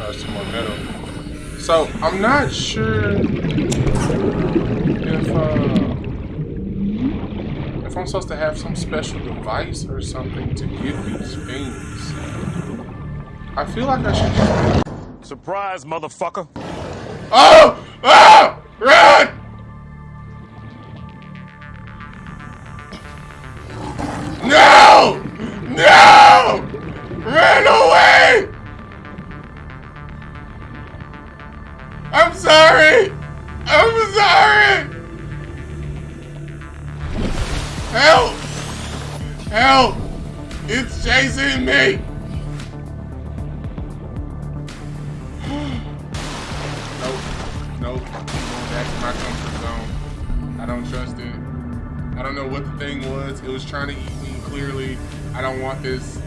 oh, some more metal. So I'm not sure if uh, if I'm supposed to have some special device or something to get these things. I feel like I should. Surprise, motherfucker! Oh! Oh! Run! Sorry! I'm sorry! Help! Help! It's chasing me! Nope. Nope. I'm going back to my comfort zone. I don't trust it. I don't know what the thing was. It was trying to eat me, clearly. I don't want this.